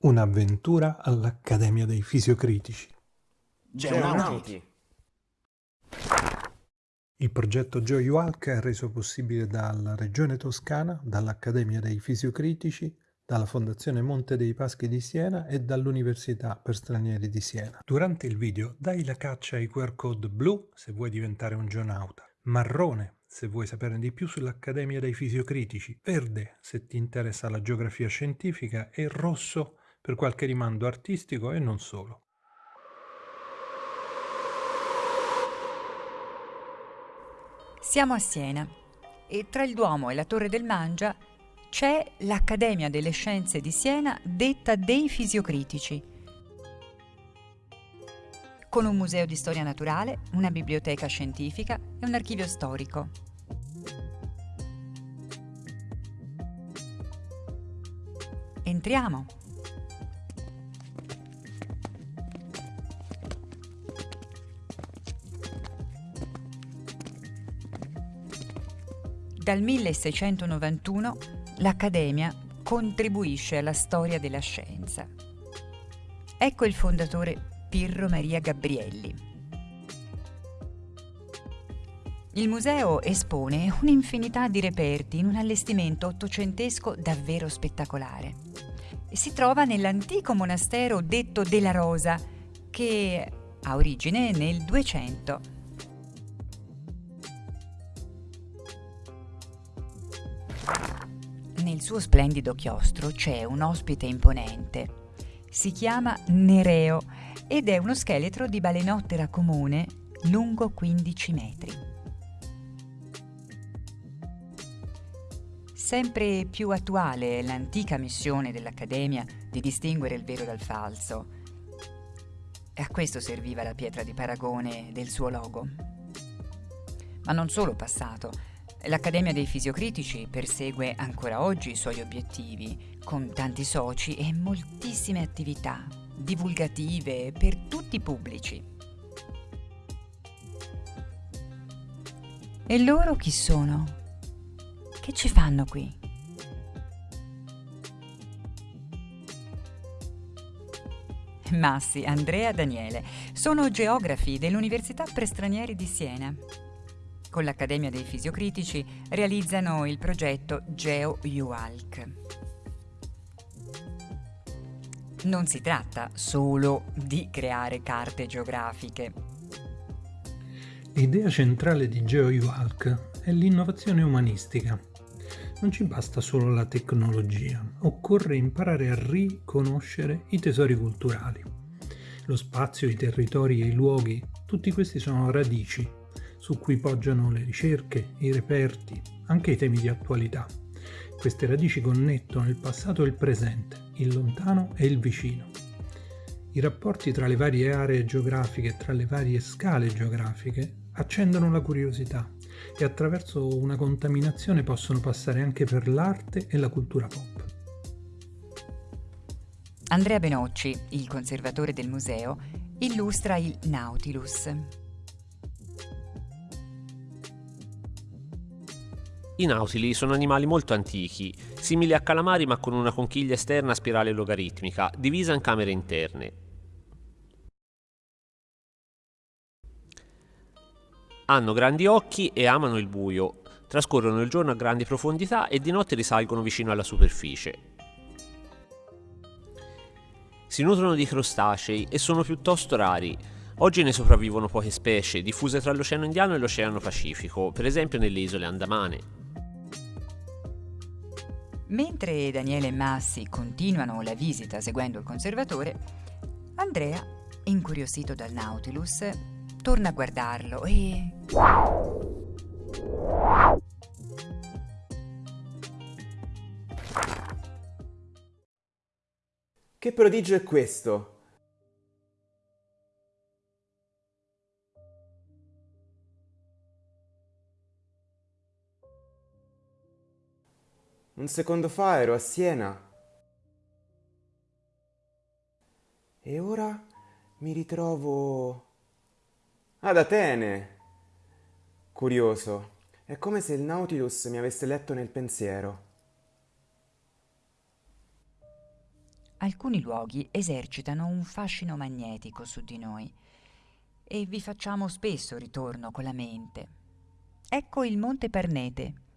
Un'avventura all'Accademia dei Fisiocritici. Geonauti. Il progetto GeoUalk è reso possibile dalla Regione Toscana, dall'Accademia dei Fisiocritici, dalla Fondazione Monte dei Paschi di Siena e dall'Università per Stranieri di Siena. Durante il video dai la caccia ai QR code blu se vuoi diventare un geonauta, marrone se vuoi saperne di più sull'Accademia dei Fisiocritici, verde se ti interessa la geografia scientifica e rosso per qualche rimando artistico e non solo. Siamo a Siena e tra il Duomo e la Torre del Mangia c'è l'Accademia delle Scienze di Siena detta dei Fisiocritici, con un museo di storia naturale, una biblioteca scientifica e un archivio storico. Entriamo. Dal 1691 l'Accademia contribuisce alla storia della scienza. Ecco il fondatore Pirro Maria Gabrielli. Il museo espone un'infinità di reperti in un allestimento ottocentesco davvero spettacolare. Si trova nell'antico monastero detto della Rosa, che ha origine nel 200 Nel suo splendido chiostro c'è un ospite imponente. Si chiama Nereo ed è uno scheletro di balenottera comune lungo 15 metri. Sempre più attuale è l'antica missione dell'Accademia di distinguere il vero dal falso. A questo serviva la pietra di paragone del suo logo. Ma non solo passato, L'Accademia dei Fisiocritici persegue ancora oggi i suoi obiettivi, con tanti soci e moltissime attività divulgative per tutti i pubblici. E loro chi sono? Che ci fanno qui? Massi, Andrea, Daniele sono geografi dell'Università per Stranieri di Siena con l'Accademia dei Fisiocritici realizzano il progetto GeoUalk. Non si tratta solo di creare carte geografiche. L'idea centrale di GeoUalk è l'innovazione umanistica. Non ci basta solo la tecnologia, occorre imparare a riconoscere i tesori culturali. Lo spazio, i territori e i luoghi, tutti questi sono radici su cui poggiano le ricerche, i reperti, anche i temi di attualità. Queste radici connettono il passato e il presente, il lontano e il vicino. I rapporti tra le varie aree geografiche e tra le varie scale geografiche accendono la curiosità e attraverso una contaminazione possono passare anche per l'arte e la cultura pop. Andrea Benocci, il conservatore del museo, illustra il Nautilus, I nautili sono animali molto antichi, simili a calamari ma con una conchiglia esterna a spirale logaritmica, divisa in camere interne. Hanno grandi occhi e amano il buio, trascorrono il giorno a grandi profondità e di notte risalgono vicino alla superficie. Si nutrono di crostacei e sono piuttosto rari. Oggi ne sopravvivono poche specie, diffuse tra l'Oceano Indiano e l'Oceano Pacifico, per esempio nelle isole Andamane. Mentre Daniele e Massi continuano la visita seguendo il conservatore, Andrea, incuriosito dal Nautilus, torna a guardarlo e... Che prodigio è questo? Un secondo fa ero a Siena. E ora mi ritrovo ad Atene. Curioso, è come se il Nautilus mi avesse letto nel pensiero. alcuni luoghi esercitano un fascino magnetico su di noi e vi facciamo spesso ritorno con la mente. Ecco il Monte Parnete.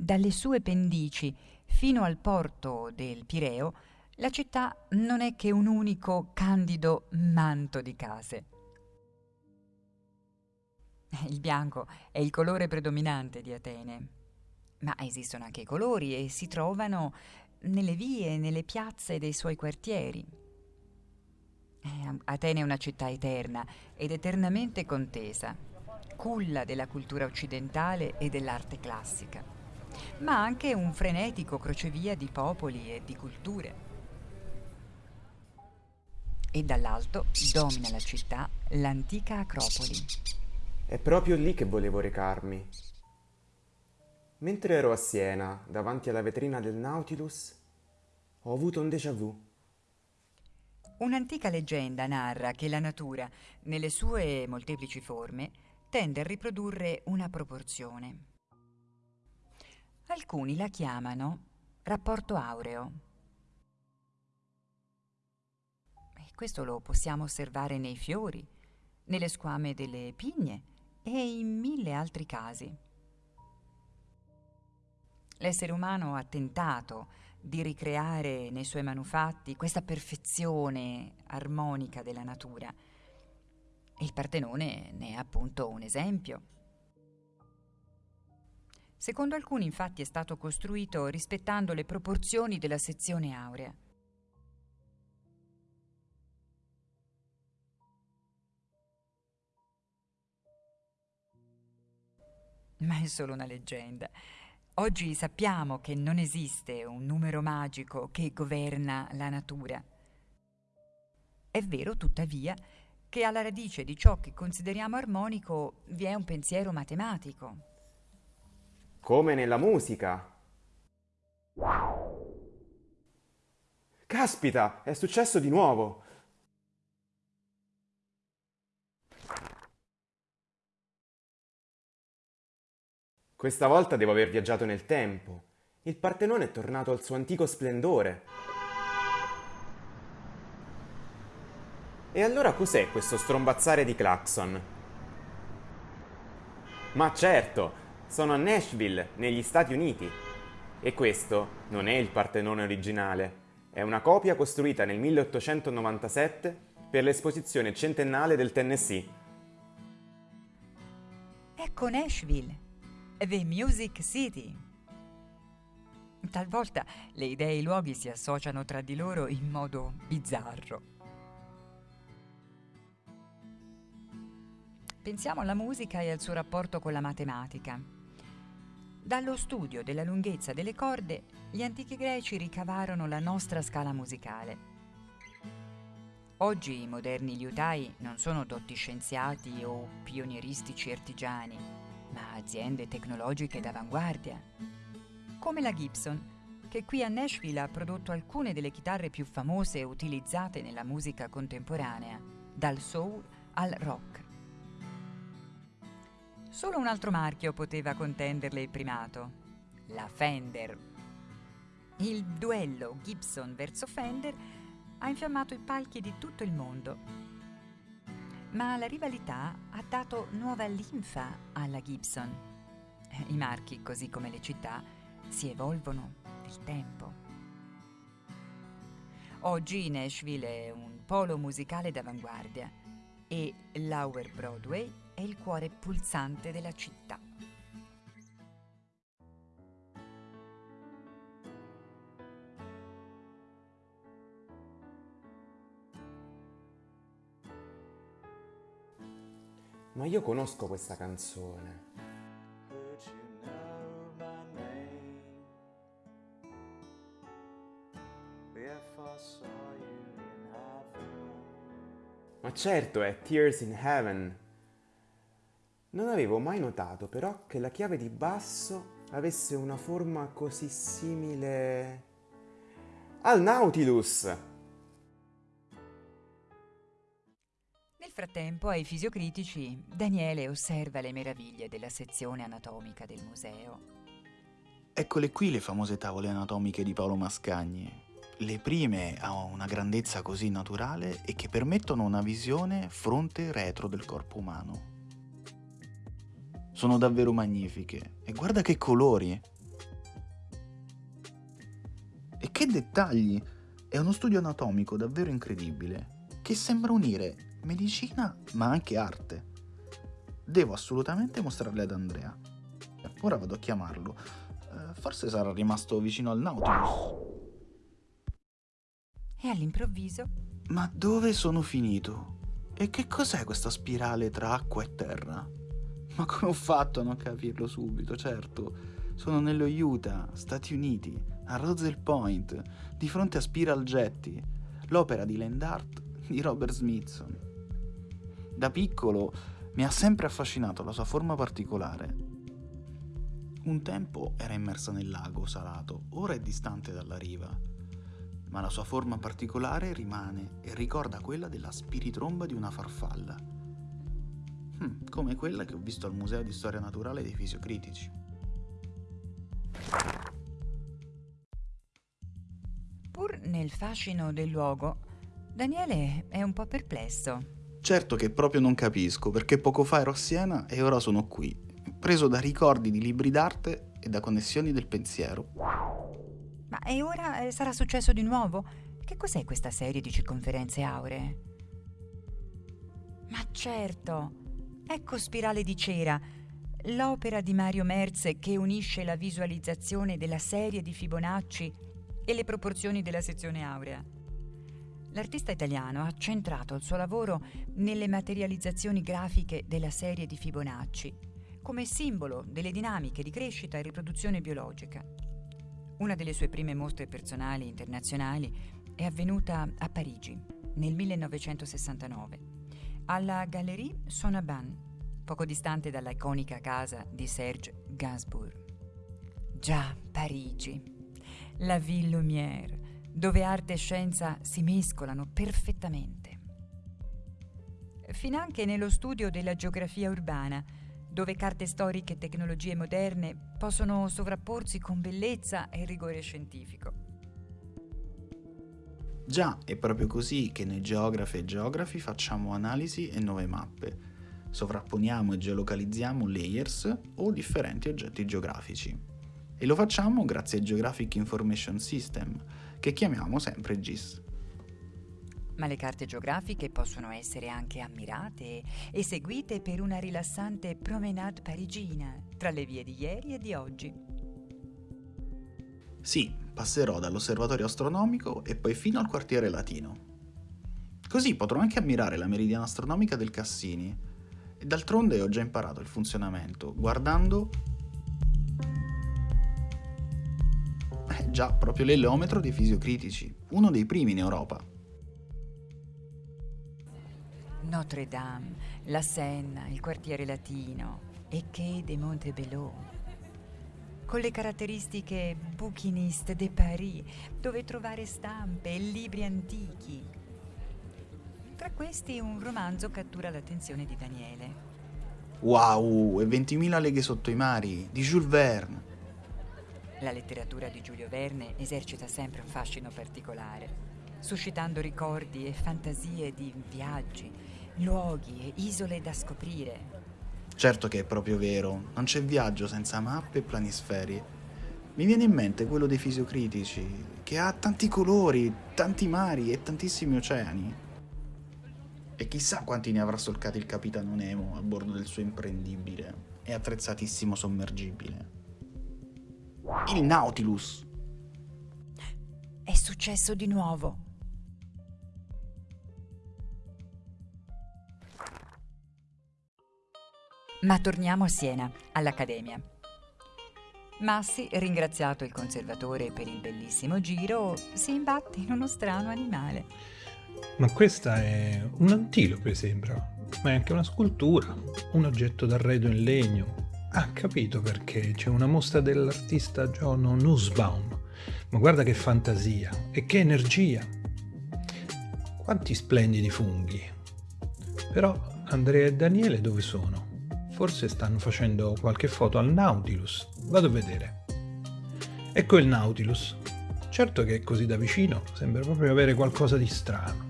Dalle sue pendici fino al porto del Pireo, la città non è che un unico candido manto di case. Il bianco è il colore predominante di Atene, ma esistono anche i colori e si trovano nelle vie, nelle piazze dei suoi quartieri. Eh, Atene è una città eterna ed eternamente contesa, culla della cultura occidentale e dell'arte classica, ma anche un frenetico crocevia di popoli e di culture. E dall'alto domina la città l'antica Acropoli. È proprio lì che volevo recarmi. Mentre ero a Siena, davanti alla vetrina del Nautilus, ho avuto un déjà vu. Un'antica leggenda narra che la natura, nelle sue molteplici forme, tende a riprodurre una proporzione. Alcuni la chiamano rapporto aureo. E questo lo possiamo osservare nei fiori, nelle squame delle pigne e in mille altri casi. L'essere umano ha tentato di ricreare nei suoi manufatti questa perfezione armonica della natura. Il Partenone ne è appunto un esempio. Secondo alcuni infatti è stato costruito rispettando le proporzioni della sezione aurea. Ma è solo una leggenda. Oggi sappiamo che non esiste un numero magico che governa la natura. È vero, tuttavia, che alla radice di ciò che consideriamo armonico vi è un pensiero matematico. Come nella musica. Caspita, è successo di nuovo. Questa volta devo aver viaggiato nel tempo. Il Partenone è tornato al suo antico splendore. E allora cos'è questo strombazzare di clacson? Ma certo, sono a Nashville, negli Stati Uniti. E questo non è il Partenone originale, è una copia costruita nel 1897 per l'esposizione centennale del Tennessee. Ecco Nashville, The Music City. Talvolta le idee e i luoghi si associano tra di loro in modo bizzarro. Pensiamo alla musica e al suo rapporto con la matematica. Dallo studio della lunghezza delle corde, gli antichi greci ricavarono la nostra scala musicale. Oggi i moderni liutai non sono dotti scienziati o pionieristici artigiani, ma aziende tecnologiche d'avanguardia, come la Gibson, che qui a Nashville ha prodotto alcune delle chitarre più famose utilizzate nella musica contemporanea, dal soul al rock. Solo un altro marchio poteva contenderle il primato, la Fender. Il duello Gibson verso Fender ha infiammato i palchi di tutto il mondo ma la rivalità ha dato nuova linfa alla Gibson. I marchi, così come le città, si evolvono nel tempo. Oggi Nashville è un polo musicale d'avanguardia e Lower Broadway è il cuore pulsante della città. Ma io conosco questa canzone. Ma certo, è Tears in Heaven. Non avevo mai notato però che la chiave di basso avesse una forma così simile al Nautilus. frattempo, ai fisiocritici, Daniele osserva le meraviglie della sezione anatomica del museo. Eccole qui le famose tavole anatomiche di Paolo Mascagni. le prime a una grandezza così naturale e che permettono una visione fronte-retro del corpo umano. Sono davvero magnifiche e guarda che colori! E che dettagli! È uno studio anatomico davvero incredibile, che sembra unire medicina ma anche arte. Devo assolutamente mostrarle ad Andrea. Ora vado a chiamarlo. Eh, forse sarà rimasto vicino al Nautilus. E all'improvviso... Ma dove sono finito? E che cos'è questa spirale tra acqua e terra? Ma come ho fatto a non capirlo subito? Certo, sono nello Utah, Stati Uniti, a Roswell Point, di fronte a Spiral Jetty, l'opera di Land Art di Robert Smithson. Da piccolo mi ha sempre affascinato la sua forma particolare. Un tempo era immersa nel lago salato, ora è distante dalla riva, ma la sua forma particolare rimane e ricorda quella della spiritromba di una farfalla, hm, come quella che ho visto al Museo di Storia Naturale dei Fisiocritici. Pur nel fascino del luogo, Daniele è un po' perplesso. Certo che proprio non capisco, perché poco fa ero a Siena e ora sono qui, preso da ricordi di libri d'arte e da connessioni del pensiero. Ma e ora eh, sarà successo di nuovo? Che cos'è questa serie di circonferenze auree? Ma certo! Ecco Spirale di cera, l'opera di Mario Merz che unisce la visualizzazione della serie di Fibonacci e le proporzioni della sezione aurea. L'artista italiano ha centrato il suo lavoro nelle materializzazioni grafiche della serie di Fibonacci, come simbolo delle dinamiche di crescita e riproduzione biologica. Una delle sue prime mostre personali internazionali è avvenuta a Parigi nel 1969, alla Galerie Sonaban, poco distante dalla iconica casa di Serge Gainsbourg. Già, Parigi, la Ville Lumière, dove arte e scienza si mescolano perfettamente. Finanche nello studio della geografia urbana, dove carte storiche e tecnologie moderne possono sovrapporsi con bellezza e rigore scientifico. Già, è proprio così che noi geografi e geografi facciamo analisi e nuove mappe. Sovrapponiamo e geolocalizziamo layers o differenti oggetti geografici. E lo facciamo grazie al Geographic Information System, che chiamiamo sempre GIS. Ma le carte geografiche possono essere anche ammirate e seguite per una rilassante promenade parigina tra le vie di ieri e di oggi. Sì, passerò dall'osservatorio astronomico e poi fino al quartiere latino. Così potrò anche ammirare la meridiana astronomica del Cassini. E d'altronde ho già imparato il funzionamento, guardando Eh già, proprio l'eleometro dei fisiocritici, uno dei primi in Europa. Notre Dame, la Senna, il quartiere latino e Quai de Montebello. Con le caratteristiche bouquiniste de Paris, dove trovare stampe e libri antichi. Tra questi un romanzo cattura l'attenzione di Daniele. Wow, e 20.000 leghe sotto i mari, di Jules Verne. La letteratura di Giulio Verne esercita sempre un fascino particolare, suscitando ricordi e fantasie di viaggi, luoghi e isole da scoprire. Certo che è proprio vero, non c'è viaggio senza mappe e planisferi. Mi viene in mente quello dei fisiocritici, che ha tanti colori, tanti mari e tantissimi oceani. E chissà quanti ne avrà solcati il capitano Nemo a bordo del suo imprendibile e attrezzatissimo sommergibile. Il Nautilus. È successo di nuovo. Ma torniamo a Siena, all'Accademia. Massi, ringraziato il conservatore per il bellissimo giro, si imbatte in uno strano animale. Ma questa è un antilope, sembra, ma è anche una scultura, un oggetto d'arredo in legno, Ah, capito perché c'è una mostra dell'artista John Nussbaum. Ma guarda che fantasia e che energia! Quanti splendidi funghi! Però Andrea e Daniele dove sono? Forse stanno facendo qualche foto al Nautilus. Vado a vedere. Ecco il Nautilus. Certo che così da vicino sembra proprio avere qualcosa di strano.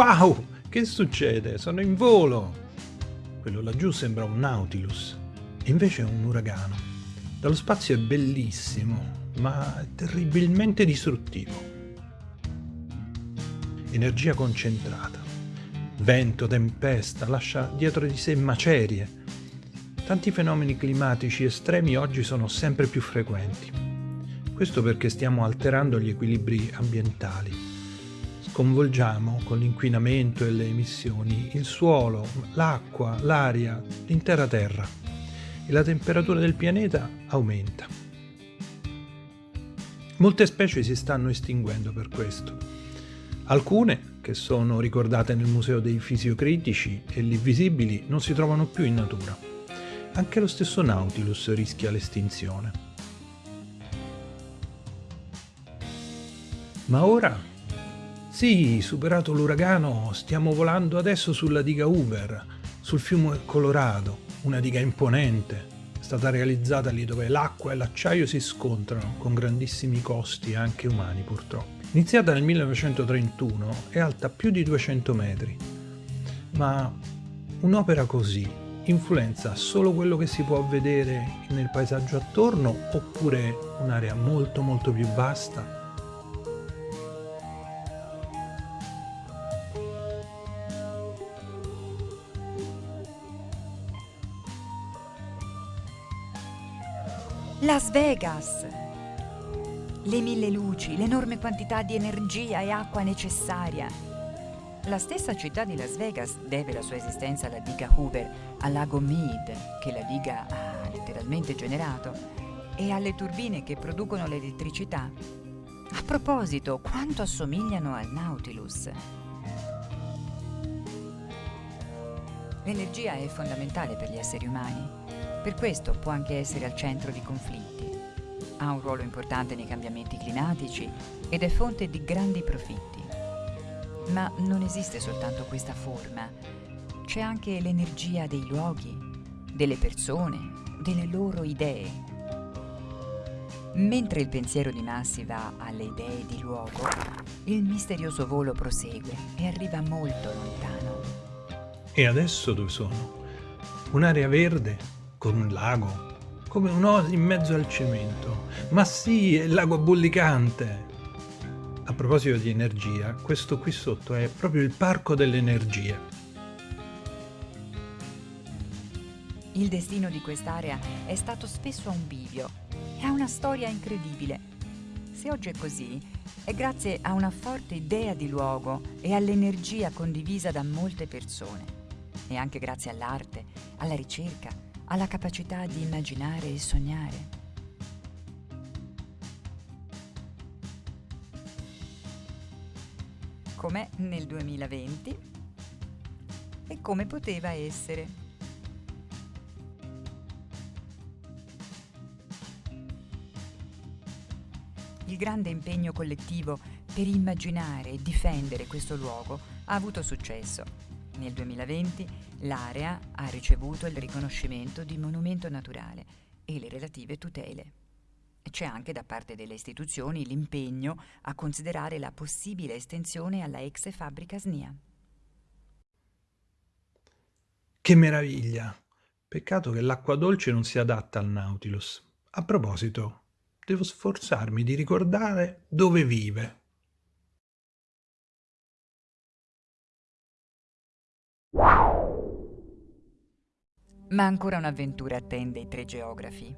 Wow! Che succede? Sono in volo! Quello laggiù sembra un Nautilus, invece è un uragano. Dallo spazio è bellissimo, ma terribilmente distruttivo. Energia concentrata. Vento, tempesta, lascia dietro di sé macerie. Tanti fenomeni climatici estremi oggi sono sempre più frequenti. Questo perché stiamo alterando gli equilibri ambientali sconvolgiamo con l'inquinamento e le emissioni il suolo, l'acqua, l'aria, l'intera Terra e la temperatura del pianeta aumenta. Molte specie si stanno estinguendo per questo. Alcune, che sono ricordate nel Museo dei Fisiocritici e lì visibili, non si trovano più in natura. Anche lo stesso Nautilus rischia l'estinzione. Ma ora sì, superato l'uragano, stiamo volando adesso sulla diga Uber, sul fiume Colorado, una diga imponente, stata realizzata lì dove l'acqua e l'acciaio si scontrano, con grandissimi costi anche umani purtroppo. Iniziata nel 1931, è alta più di 200 metri, ma un'opera così influenza solo quello che si può vedere nel paesaggio attorno oppure un'area molto molto più vasta Las Vegas! Le mille luci, l'enorme quantità di energia e acqua necessaria. La stessa città di Las Vegas deve la sua esistenza alla diga Hoover, al lago Mead, che la diga ha letteralmente generato, e alle turbine che producono l'elettricità. A proposito, quanto assomigliano al Nautilus? L'energia è fondamentale per gli esseri umani per questo può anche essere al centro di conflitti. Ha un ruolo importante nei cambiamenti climatici ed è fonte di grandi profitti. Ma non esiste soltanto questa forma, c'è anche l'energia dei luoghi, delle persone, delle loro idee. Mentre il pensiero di massi va alle idee di luogo, il misterioso volo prosegue e arriva molto lontano. E adesso dove sono? Un'area verde con un lago, come un'oasi in mezzo al cemento. Ma sì, è il lago bollicante! A proposito di energia, questo qui sotto è proprio il parco dell'energia. Il destino di quest'area è stato spesso un bivio e ha una storia incredibile. Se oggi è così, è grazie a una forte idea di luogo e all'energia condivisa da molte persone. E anche grazie all'arte, alla ricerca, alla capacità di immaginare e sognare. Com'è nel 2020 e come poteva essere. Il grande impegno collettivo per immaginare e difendere questo luogo ha avuto successo nel 2020 l'area ha ricevuto il riconoscimento di monumento naturale e le relative tutele. C'è anche da parte delle istituzioni l'impegno a considerare la possibile estensione alla ex fabbrica SNIA. Che meraviglia! Peccato che l'acqua dolce non si adatta al Nautilus. A proposito, devo sforzarmi di ricordare dove vive. Ma ancora un'avventura attende i tre geografi.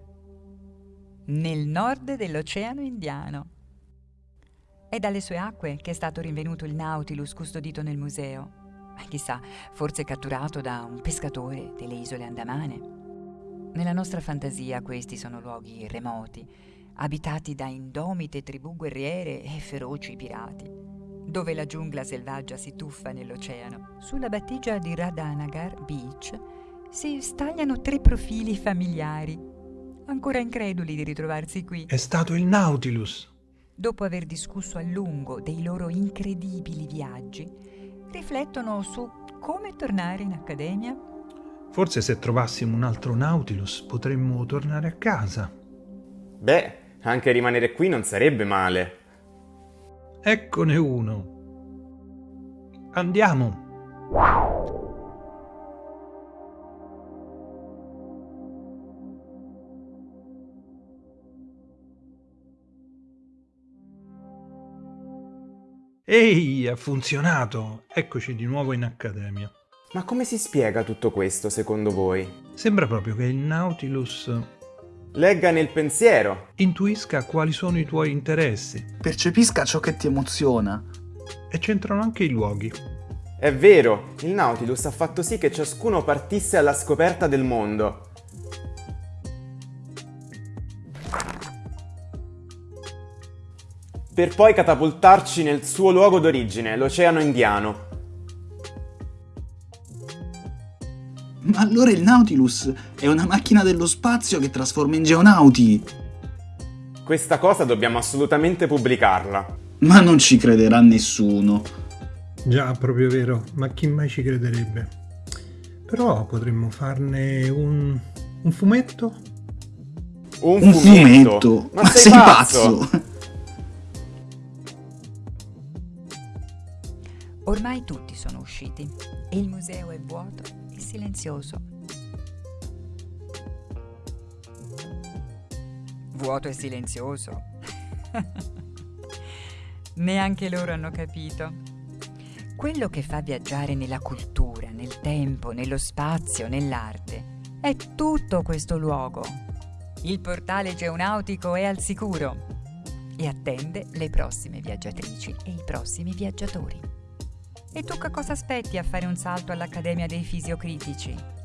Nel nord dell'Oceano Indiano. È dalle sue acque che è stato rinvenuto il Nautilus custodito nel museo. Chissà, forse catturato da un pescatore delle isole Andamane. Nella nostra fantasia questi sono luoghi remoti, abitati da indomite tribù guerriere e feroci pirati, dove la giungla selvaggia si tuffa nell'oceano. Sulla battigia di Radhanagar Beach si stagliano tre profili familiari, ancora increduli di ritrovarsi qui. È stato il Nautilus. Dopo aver discusso a lungo dei loro incredibili viaggi, riflettono su come tornare in accademia. Forse se trovassimo un altro Nautilus potremmo tornare a casa. Beh, anche rimanere qui non sarebbe male. Eccone uno. Andiamo. Ehi, ha funzionato! Eccoci di nuovo in accademia. Ma come si spiega tutto questo secondo voi? Sembra proprio che il Nautilus Legga nel pensiero. intuisca quali sono i tuoi interessi Percepisca ciò che ti emoziona. e c'entrano anche i luoghi. È vero, il Nautilus ha fatto sì che ciascuno partisse alla scoperta del mondo. Per poi catapultarci nel suo luogo d'origine, l'Oceano Indiano. Ma allora il Nautilus è una macchina dello spazio che trasforma in geonauti. Questa cosa dobbiamo assolutamente pubblicarla. Ma non ci crederà nessuno. Già, proprio vero, ma chi mai ci crederebbe? Però potremmo farne un, un fumetto? Un, Un fumetto? Ma, sei, pazzo? Ormai tutti sono usciti e il museo è vuoto e silenzioso. Vuoto e silenzioso. Neanche loro hanno capito. Quello che fa viaggiare nella cultura, nel tempo, nello spazio, nell'arte, è tutto questo luogo. Il portale geonautico è al sicuro e attende le prossime viaggiatrici e i prossimi viaggiatori. E tu che cosa aspetti a fare un salto all'Accademia dei Fisiocritici?